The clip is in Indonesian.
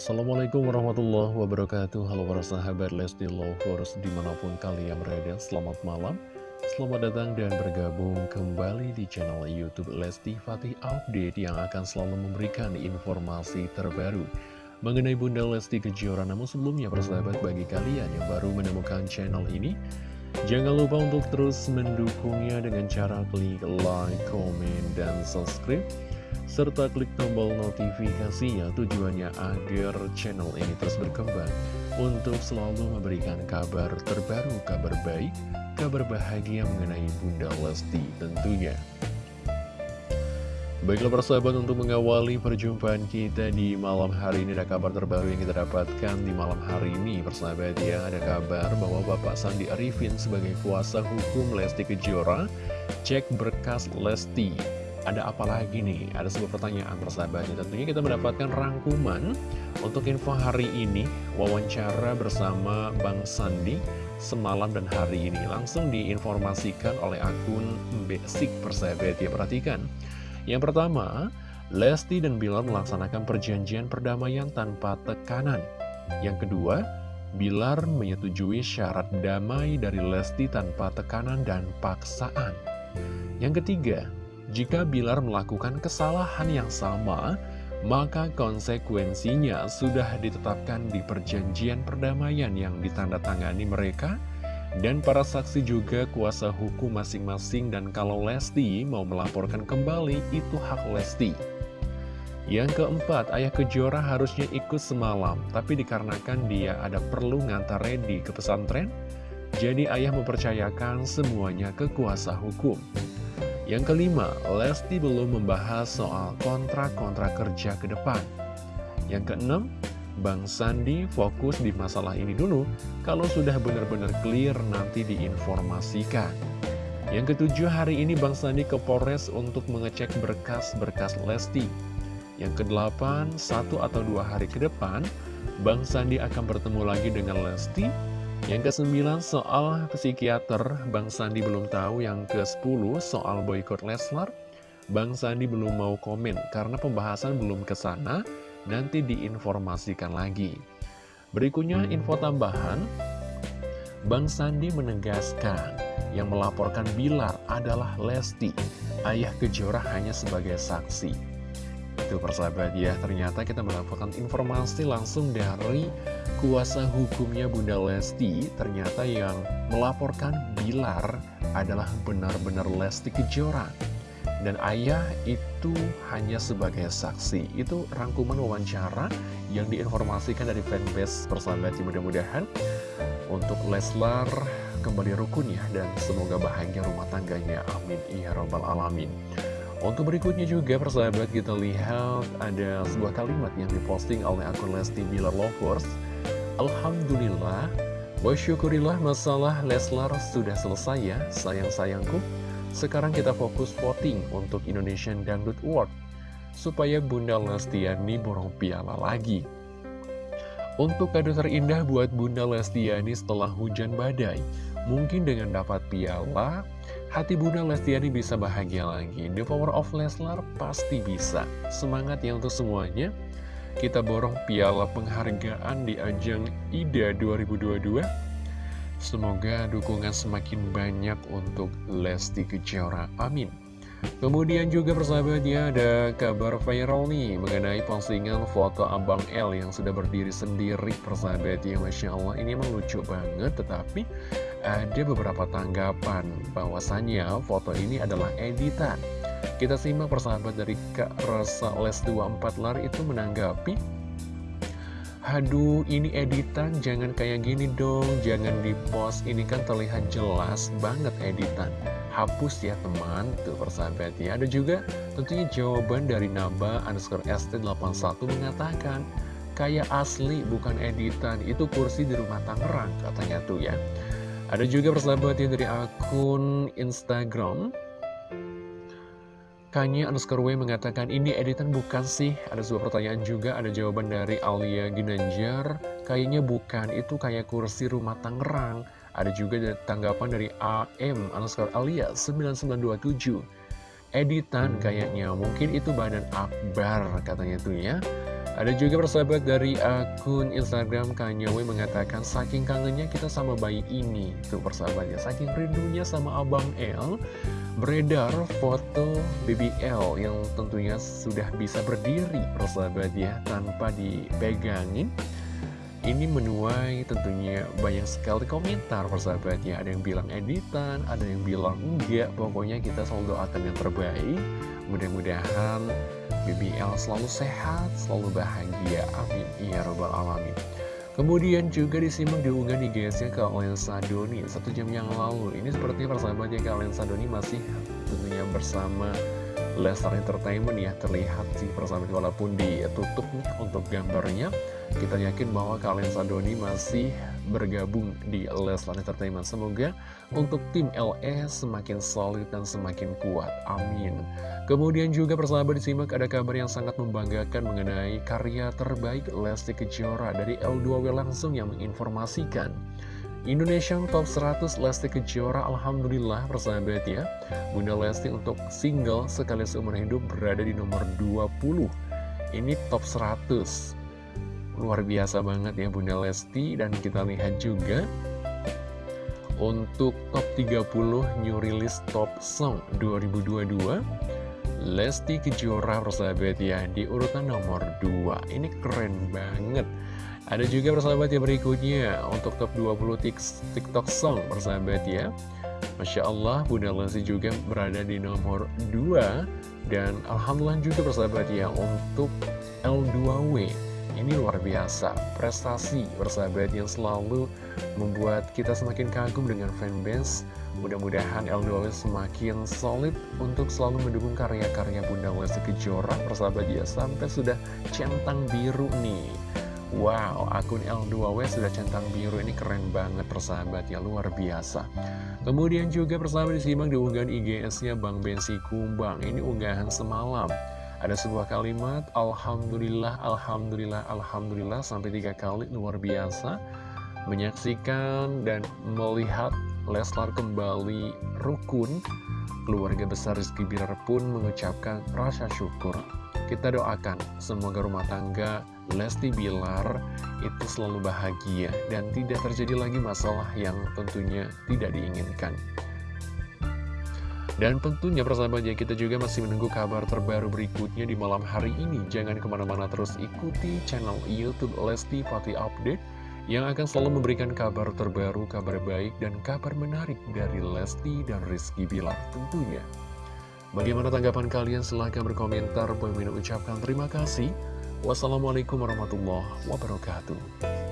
Assalamualaikum warahmatullahi wabarakatuh. Halo para sahabat Lesti Lovers di mana pun kalian berada Selamat malam. Selamat datang dan bergabung kembali di channel Youtube Lesti Fatih Update Yang akan selalu memberikan informasi terbaru Mengenai Bunda Lesti Kejora. Namun sebelumnya persahabat bagi kalian yang baru menemukan channel ini Jangan lupa untuk terus mendukungnya dengan cara klik like, comment, dan subscribe serta klik tombol notifikasinya tujuannya agar channel ini terus berkembang untuk selalu memberikan kabar terbaru, kabar baik, kabar bahagia mengenai Bunda Lesti tentunya. Baiklah persahabat untuk mengawali perjumpaan kita di malam hari ini ada kabar terbaru yang kita dapatkan di malam hari ini persahabat ya ada kabar bahwa Bapak Sandi Arifin sebagai kuasa hukum Lesti Kejora cek berkas Lesti ada apa lagi nih? Ada sebuah pertanyaan persahabatnya. Tentunya kita mendapatkan rangkuman Untuk info hari ini Wawancara bersama Bang Sandi Semalam dan hari ini. Langsung diinformasikan oleh akun Basic persahabat. Ya Perhatikan. Yang pertama Lesti dan Bilar melaksanakan perjanjian perdamaian tanpa tekanan. Yang kedua Bilar menyetujui syarat damai dari Lesti tanpa tekanan dan paksaan. Yang ketiga jika Bilar melakukan kesalahan yang sama, maka konsekuensinya sudah ditetapkan di perjanjian perdamaian yang ditandatangani mereka dan para saksi juga kuasa hukum masing-masing dan kalau Lesti mau melaporkan kembali itu hak Lesti. Yang keempat, ayah Kejora harusnya ikut semalam, tapi dikarenakan dia ada perlu ngantar Reddy ke pesantren, jadi ayah mempercayakan semuanya ke kuasa hukum. Yang kelima, Lesti belum membahas soal kontrak-kontrak kerja ke depan. Yang keenam, Bang Sandi fokus di masalah ini dulu, kalau sudah benar-benar clear nanti diinformasikan. Yang ketujuh, hari ini Bang Sandi ke Polres untuk mengecek berkas-berkas Lesti. Yang kedelapan, satu atau dua hari ke depan, Bang Sandi akan bertemu lagi dengan Lesti yang ke-9 soal psikiater, Bang Sandi belum tahu. Yang ke-10 soal boykot Leslar, Bang Sandi belum mau komen karena pembahasan belum ke sana, nanti diinformasikan lagi. Berikutnya info tambahan, Bang Sandi menegaskan yang melaporkan Bilar adalah Lesti, ayah Kejora hanya sebagai saksi. Itu persahabat ya, ternyata kita mendapatkan informasi langsung dari kuasa hukumnya Bunda Lesti Ternyata yang melaporkan Bilar adalah benar-benar Lesti Kejora. Dan ayah itu hanya sebagai saksi. Itu rangkuman wawancara yang diinformasikan dari fanbase persahabat Mudah-mudahan untuk Leslar kembali rukun ya Dan semoga bahagia rumah tangganya. Amin. Ya Rabbal Alamin. Untuk berikutnya juga persahabat kita lihat ada sebuah kalimat yang diposting oleh akun Lesti Bilar Lovers Alhamdulillah, wa syukurillah masalah Leslar sudah selesai ya sayang-sayangku. Sekarang kita fokus voting untuk Indonesian Dangdut Award Supaya Bunda Lestiani borong piala lagi. Untuk kado terindah buat Bunda Lestiani setelah hujan badai Mungkin dengan dapat piala Hati Bunda Lestiani bisa bahagia lagi. The power of Leslar pasti bisa. Semangat ya untuk semuanya Kita borong piala penghargaan di ajang IDA 2022 Semoga dukungan semakin banyak untuk Lesti Kejora. Amin. Kemudian juga persahabatnya ada kabar viral nih Mengenai postingan foto Abang L yang sudah berdiri sendiri persahabatnya. Masya Allah ini emang lucu banget Tetapi ada beberapa tanggapan bahwasannya foto ini adalah editan. Kita simak persahabat dari Kak Rasa Les 24 Lar itu menanggapi Aduh ini editan jangan kayak gini dong Jangan di post ini kan terlihat jelas banget editan. Hapus ya teman Tuh persahabat ya. Ada juga tentunya jawaban dari Naba underscore ST81 mengatakan Kayak asli bukan editan. Itu kursi di rumah Tangerang katanya tuh ya. Ada juga persahabat ya dari akun Instagram Kanye underscore W mengatakan ini editan bukan sih? Ada sebuah pertanyaan juga Ada jawaban dari Alia Ginanjar. Kayaknya bukan Itu kayak kursi rumah Tangerang. Ada juga tanggapan dari AM underscore Alia 9927 Editan kayaknya Mungkin itu badan akbar katanya tuh ya. Ada juga persahabat dari akun Instagram Kanyewe mengatakan saking kangennya kita sama bayi ini. Tuh persahabatnya, saking rindunya sama Abang L, beredar foto BBL yang tentunya sudah bisa berdiri persahabat ya, tanpa dipegangin. Ini menuai tentunya banyak sekali komentar persahabat ya. Ada yang bilang editan, ada yang bilang enggak. Pokoknya kita selalu doakan yang terbaik. Mudah-mudahan BBL selalu sehat, selalu bahagia. Amin. Ya Rabbal Alamin. Kemudian juga disimak diunggah di GS-nya ke Lensa Doni satu jam yang lalu. Ini sepertinya persahabatnya ke Lensa Doni masih tentunya bersama Lestar Entertainment ya terlihat sih persahabat walaupun ditutup nih untuk gambarnya kita yakin bahwa kalian Sadoni masih bergabung di Leslar Entertainment. Semoga untuk tim LS semakin solid dan semakin kuat. Amin. Kemudian juga persahabat disimak ada kabar yang sangat membanggakan mengenai karya terbaik Lesti Kejora dari L2W langsung yang menginformasikan. Indonesian Top 100 Lesti Kejora Alhamdulillah persahabat ya. Bunda Lesti untuk single sekali seumur hidup berada di nomor 20 Ini top 100 Luar biasa banget ya Bunda Lesti Dan kita lihat juga Untuk top 30 new release top song 2022 Lesti Kejora persahabat ya Di urutan nomor 2 Ini keren banget Ada juga persahabat yang berikutnya Untuk top 20 TikTok song persahabat ya Masya Allah Bunda Lesti juga berada di nomor 2 Dan Alhamdulillah juga persahabat ya Untuk L2W ini luar biasa, prestasi bersahabat yang selalu membuat kita semakin kagum dengan fanbase. Mudah-mudahan L2W semakin solid untuk selalu mendukung karya-karya Bunda Lesti Kejora persahabat ya sampai sudah centang biru nih. Wow, akun L2W sudah centang biru ini keren banget persahabat ya, luar biasa. Kemudian juga persahabat disimak di unggahan IGS-nya Bang Bensi Kumbang, ini unggahan semalam. Ada sebuah kalimat, Alhamdulillah, Alhamdulillah, Alhamdulillah, sampai tiga kali luar biasa. Menyaksikan dan melihat Leslar kembali rukun, keluarga besar Rizky Bilar pun mengucapkan rasa syukur. Kita doakan semoga rumah tangga Lesti Bilar itu selalu bahagia dan tidak terjadi lagi masalah yang tentunya tidak diinginkan. Dan tentunya persahabatnya kita juga masih menunggu kabar terbaru berikutnya di malam hari ini. Jangan ke mana-mana terus ikuti channel Youtube Lesti Fati Update yang akan selalu memberikan kabar terbaru, kabar baik, dan kabar menarik dari Lesti dan Rizky Bilar tentunya. Bagaimana tanggapan kalian? Silahkan berkomentar. Boy ucapkan terima kasih. Wassalamualaikum warahmatullahi wabarakatuh.